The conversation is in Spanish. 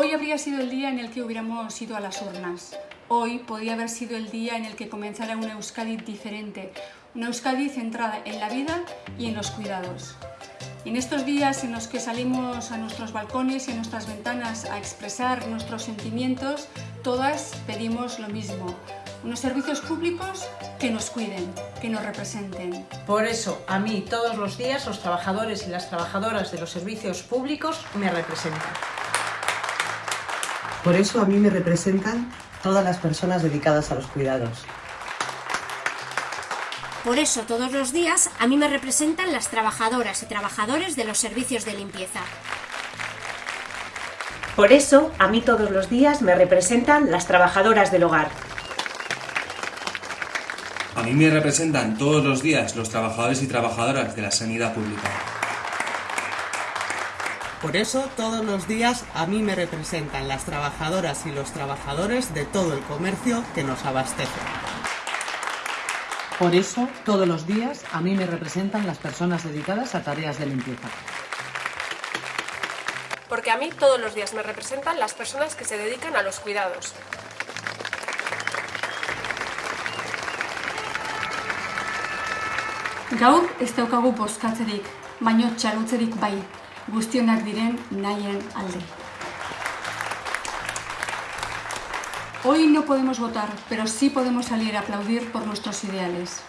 Hoy habría sido el día en el que hubiéramos ido a las urnas. Hoy podía haber sido el día en el que comenzara una Euskadi diferente, una Euskadi centrada en la vida y en los cuidados. En estos días en los que salimos a nuestros balcones y a nuestras ventanas a expresar nuestros sentimientos, todas pedimos lo mismo, unos servicios públicos que nos cuiden, que nos representen. Por eso, a mí todos los días los trabajadores y las trabajadoras de los servicios públicos me representan. Por eso a mí me representan todas las personas dedicadas a los cuidados. Por eso todos los días a mí me representan las trabajadoras y trabajadores de los servicios de limpieza. Por eso a mí todos los días me representan las trabajadoras del hogar. A mí me representan todos los días los trabajadores y trabajadoras de la sanidad pública. Por eso, todos los días a mí me representan las trabajadoras y los trabajadores de todo el comercio que nos abastece. Por eso, todos los días a mí me representan las personas dedicadas a tareas de limpieza. Porque a mí todos los días me representan las personas que se dedican a los cuidados. Gaur ez daukagu bozkatzerik, baino txalotzerik bai, guztionak diren nahien alde. Hoy no podemos votar, pero sí podemos salir a aplaudir por nuestros ideales.